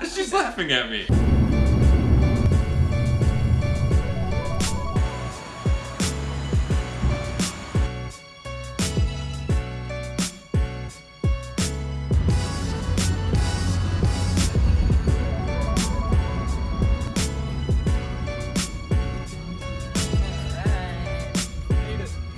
She's laughing at me.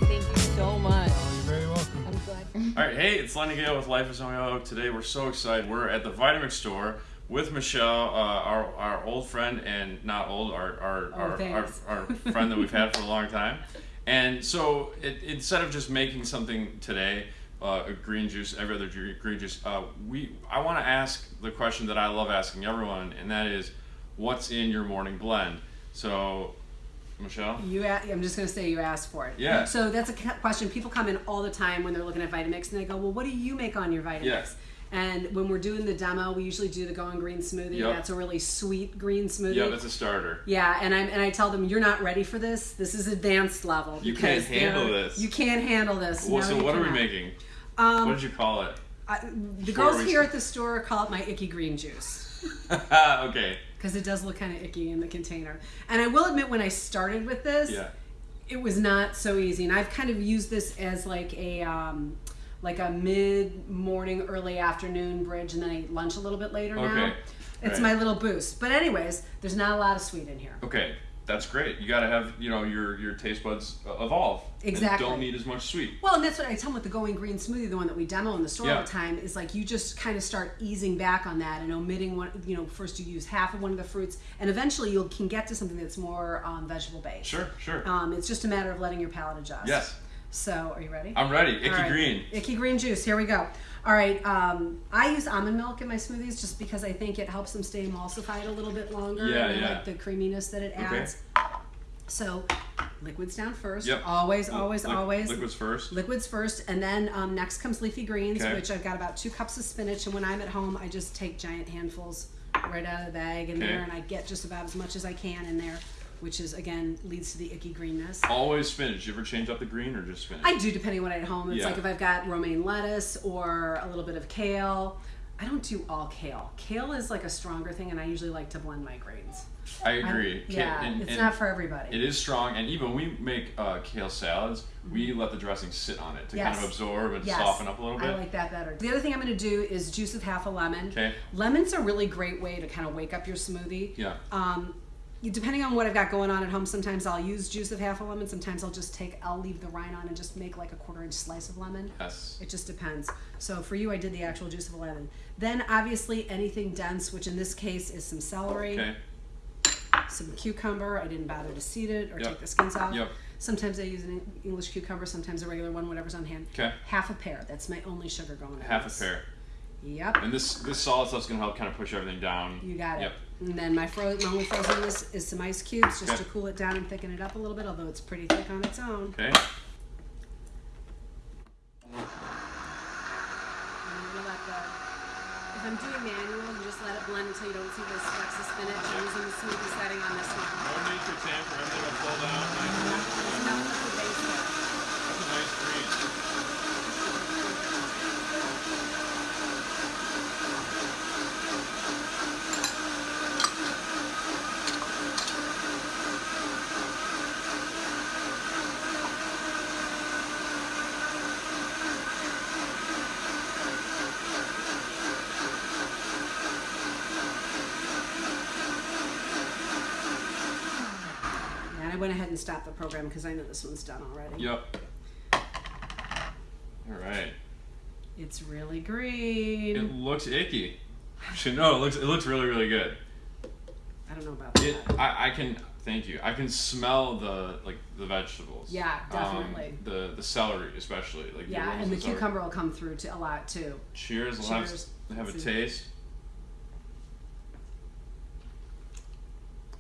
Thank you so much. Oh, you're very welcome. I'm glad. All right, hey, it's Lenny Gale with Life is Only Today we're so excited. We're at the Vitamix store with Michelle, uh, our, our old friend and not old, our our, Oh, our, our, our friend that we've had for a long time. And so it, instead of just making something today, uh, a green juice, every other green juice, uh, we I want to ask the question that I love asking everyone, and that is, what's in your morning blend? So, Michelle. You, a- I'm just going to say you asked for it. Yeah. So that's a question people come in all the time when they're looking at Vitamix and they go, "Well, what do you make on your Vitamix?" Yeah. And when we're doing the demo, we usually do the Going Green smoothie. Yep. That's a really sweet green smoothie. Yeah, that's a starter. Yeah, and I and I tell them you're not ready for this. This is advanced level. You can't handle this. You can't handle this. Well, No, so what are we making? Um, what did you call it? I, the Before girls here at the store call it my icky green juice okay. because it does look kind of icky in the container. And I will admit, when I started with this, Yeah. it was not so easy and i've kind of used this as like a um, like a mid morning early afternoon bridge and then i eat lunch a little bit later now it's right. my little boost but anyways there's not a lot of sweet in here Okay, that's great. You got to have you know your your taste buds uh, evolve. and Exactly. don't need as much sweet. well and that's what i tell them with the going green smoothie the one that we demo in the store Yeah. all the time is like you just kind of start easing back on that and omitting one you know first you use half of one of the fruits and eventually you can get to something that's more um, vegetable based Sure, sure. um, it's just a matter of letting your palate adjust yes, so are you ready I'm ready. Icky right. green. Icky green juice. Here we go. All right. Um, I use almond milk in my smoothies just because I think it helps them stay emulsified a little bit longer. Yeah, and I yeah. like the creaminess that it adds. Okay. So, liquids down first. Yep. Always, always, li- always. Liquids first. Liquids first, and then um, next comes leafy greens, Okay. which I've got about two cups of spinach. And when I'm at home, I just take giant handfuls right out of the bag in Okay. there, and I get just about as much as I can in there, which is again leads to the icky greenness. Always spinach. You ever change up the green or just spinach? I do depending on what I had at home. It's Yeah. like if I've got romaine lettuce or a little bit of kale. I don't do all kale. Kale is like a stronger thing, and I usually like to blend my grains. I agree. Yeah, and- it's and not for everybody. It is strong, and even when we make uh, kale salads, we let the dressing sit on it to kind of absorb and Yes, soften up a little bit. I like that better. The other thing I'm going to do is juice of half a lemon. Okay. Lemon's a really great way to kind of wake up your smoothie. Yeah. Um, depending on what I've got going on at home, sometimes I'll use juice of half a lemon. Sometimes I'll just take, I'll leave the rind on and just make like a quarter inch slice of lemon. Yes. It just depends. So for you, I did the actual juice of a lemon. Then obviously anything dense, which in this case is some celery, Okay. some cucumber. I didn't bother to seed it or Yep. take the skins off. Yep. Sometimes I use an English cucumber, sometimes a regular one, whatever's on hand. Okay. Half a pear. That's my only sugar going. in Half a pear. Yep. And this this solid stuff's gonna help kind of push everything down. You got it. Yep. And then my, fro- my only frozen this is some ice cubes just Okay. to cool it down and thicken it up a little bit, although it's pretty thick on its own. Okay. And I'm gonna let the, if I'm doing manual, you just let it blend until you don't see those specks of spinach. I'm using the smoothie setting on this one. No need for tamper. Everything will pull down. There's enough liquid base there. That's a nice green. And I went ahead and stopped the program because I know this one's done already. Yep. All right. It's really green. It looks icky. Actually, no, it looks it looks really really good. I don't know about that. It I, I can thank you. I can smell the like the vegetables. Yeah, Um, definitely. the the celery especially like yeah, aromas and the cucumber will come through to a lot too. Cheers. We'll Cheers. have have a taste.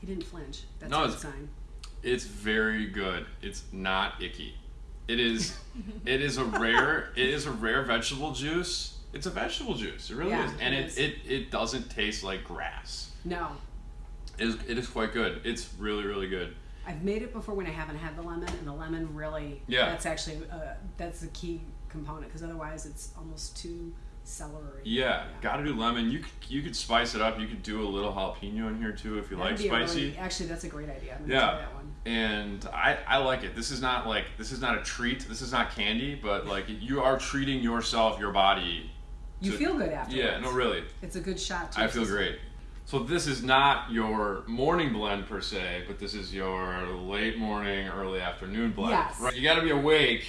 He didn't flinch. That's No, a good sign. It's very good. It's not icky. It is it is a rare it is a rare vegetable juice. It's a vegetable juice. It really Yeah, is. And it it, is. it, it doesn't taste like grass. No, It is, it is quite good. It's really, really good. I've made it before when I haven't had the lemon, and the lemon really. Yeah. That's actually uh, that's the key component because otherwise it's almost too celery. Yeah, gotta do lemon. You could, you could spice it up. You could do a little jalapeno in here too if you That'd like a really- spicy. actually, that's a great idea. I'm gonna Yeah. try that one. and I, I like it. This is not like this is not a treat. This is not candy, but like you are treating yourself, your body. You to- feel good after. Yeah, no, really. It's a good shot. I feel system. great. So this is not your morning blend per se, but this is your late morning, early afternoon blend. Yes. Right. You got to be awake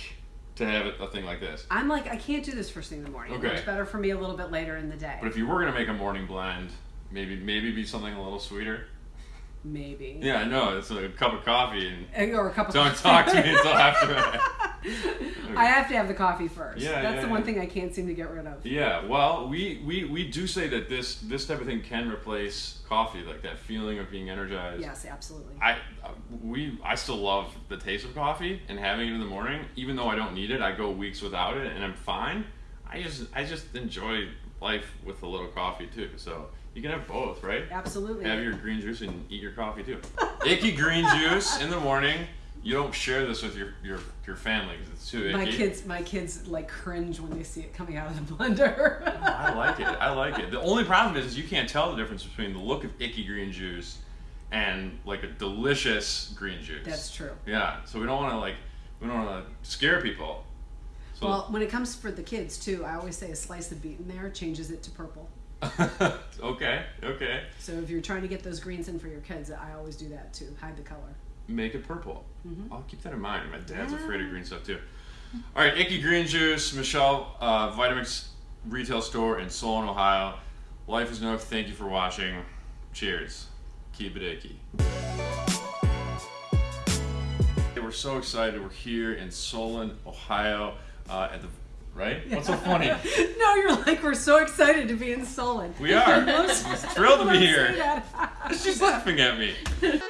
to have a thing like this. I'm like, I can't do this first thing in the morning. Okay. It works better for me a little bit later in the day. But if you were gonna make a morning blend, maybe maybe be something a little sweeter. Maybe. Yeah, I know. It's a cup of coffee and Eh, Or a cup of don't talk to me until after that. I have to have the coffee first. Yeah, That's yeah, the one yeah. thing I can't seem to get rid of. Yeah, well, we, we, we do say that this this type of thing can replace coffee, like that feeling of being energized. Yes, absolutely. I we I still love the taste of coffee and having it in the morning, even though I don't need it. I go weeks without it and I'm fine. I just I just enjoy life with a little coffee too. So you can have both, right? absolutely. Have your green juice and eat your coffee too. Icky green juice in the morning. You don't share this with your your, your family because it's too icky. my kids, my kids like cringe when they see it coming out of the blender. I like it. I like it. The only problem is, is you can't tell the difference between the look of icky green juice and like a delicious green juice. That's true. Yeah. So we don't want to like we don't want to scare people. So Well, when it comes for the kids too, I always say a slice of beet in there changes it to purple. okay, okay. So if you're trying to get those greens in for your kids, I always do that too. Hide the color. Make it purple. Mm-hmm. I'll keep that in mind. My dad's afraid of green stuff too. All right, icky green juice, Michelle, uh, Vitamix retail store in Solon, Ohio. Life is Nook. Thank you for watching. Cheers. Keep it icky. We're so excited. We're here in Solon, Ohio, uh, at the right. What's so funny? no, you're like we're so excited to be in Solon. We are. Most- Thrilled to be here. She's laughing at me.